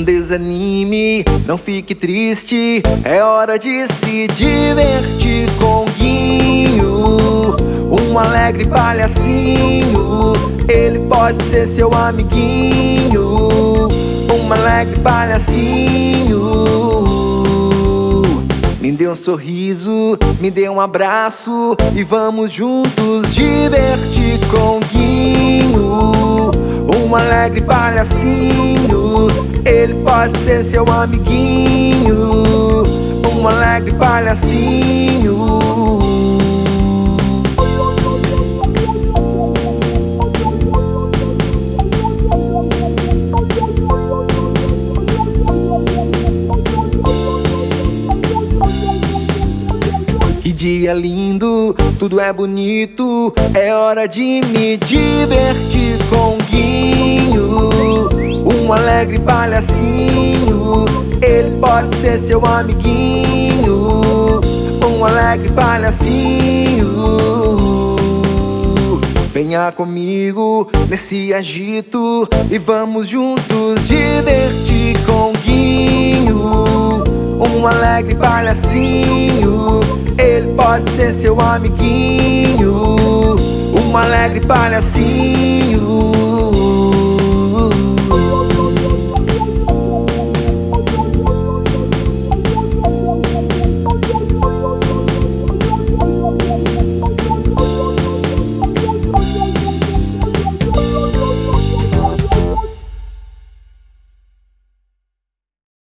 desanime, não fique triste. É hora de se divertir com Guinho, um alegre palhacinho. Ele pode ser seu amiguinho, um alegre palhacinho. Me dê um sorriso, me dê um abraço e vamos juntos divertir com Guinho, um alegre palhacinho. Ele pode ser seu amiguinho, um alegre palhacinho. Que dia lindo, tudo é bonito. É hora de me divertir alegre palhacinho. Ele pode ser seu amiguinho, um alegre palhacinho. Venha comigo nesse agito e vamos juntos divertir com Guinho, um alegre palhacinho. Ele pode ser seu amiguinho, um alegre palhacinho.